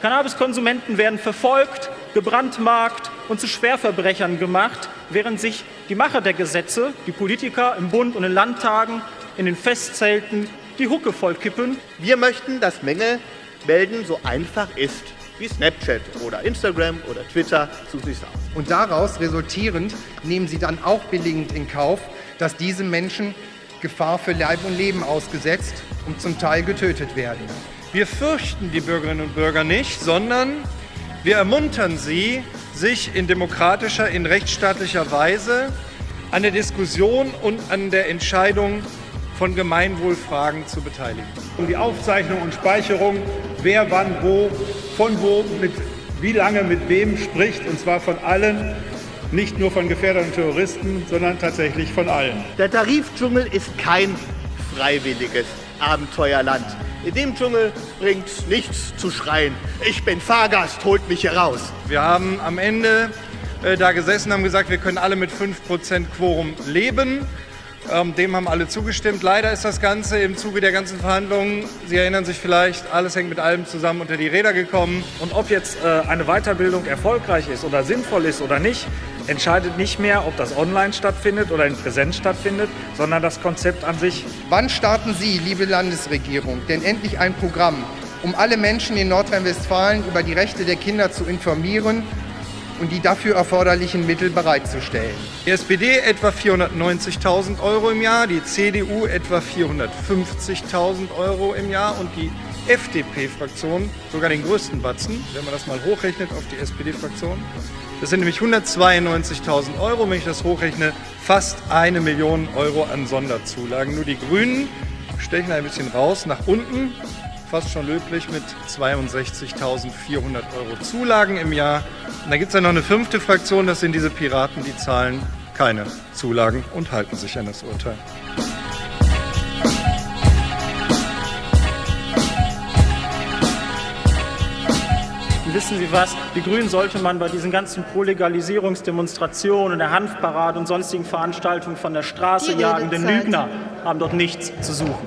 Cannabiskonsumenten werden verfolgt, gebrandmarkt und zu Schwerverbrechern gemacht, während sich die Macher der Gesetze, die Politiker im Bund und in Landtagen, in den Festzelten die Hucke vollkippen. Wir möchten, dass Mängel melden so einfach ist wie Snapchat oder Instagram oder Twitter zu sich aus. Und daraus resultierend nehmen sie dann auch billigend in Kauf, dass diese Menschen Gefahr für Leib und Leben ausgesetzt und zum Teil getötet werden. Wir fürchten die Bürgerinnen und Bürger nicht, sondern wir ermuntern sie, sich in demokratischer, in rechtsstaatlicher Weise an der Diskussion und an der Entscheidung von Gemeinwohlfragen zu beteiligen. Um die Aufzeichnung und Speicherung, wer wann wo, von wo, mit wie lange mit wem spricht, und zwar von allen, nicht nur von Gefährdern und Terroristen, sondern tatsächlich von allen. Der Tarifdschungel ist kein freiwilliges Abenteuerland. In dem Dschungel bringt nichts zu schreien. Ich bin Fahrgast, holt mich hier raus. Wir haben am Ende äh, da gesessen, haben gesagt, wir können alle mit 5% Quorum leben. Ähm, dem haben alle zugestimmt. Leider ist das Ganze im Zuge der ganzen Verhandlungen, Sie erinnern sich vielleicht, alles hängt mit allem zusammen unter die Räder gekommen. Und ob jetzt äh, eine Weiterbildung erfolgreich ist oder sinnvoll ist oder nicht, entscheidet nicht mehr, ob das online stattfindet oder in Präsenz stattfindet, sondern das Konzept an sich. Wann starten Sie, liebe Landesregierung, denn endlich ein Programm, um alle Menschen in Nordrhein-Westfalen über die Rechte der Kinder zu informieren und die dafür erforderlichen Mittel bereitzustellen. Die SPD etwa 490.000 Euro im Jahr, die CDU etwa 450.000 Euro im Jahr und die FDP-Fraktion sogar den größten Batzen, wenn man das mal hochrechnet auf die SPD-Fraktion. Das sind nämlich 192.000 Euro, wenn ich das hochrechne, fast eine Million Euro an Sonderzulagen. Nur die Grünen stechen ein bisschen raus nach unten fast schon löblich mit 62.400 Euro Zulagen im Jahr. Und dann gibt es ja noch eine fünfte Fraktion, das sind diese Piraten, die zahlen keine Zulagen und halten sich an das Urteil. Wissen Sie was? Die Grünen sollte man bei diesen ganzen Pro-Legalisierungsdemonstrationen, der Hanfparade und sonstigen Veranstaltungen von der Straße jagen, denn Lügner haben dort nichts zu suchen.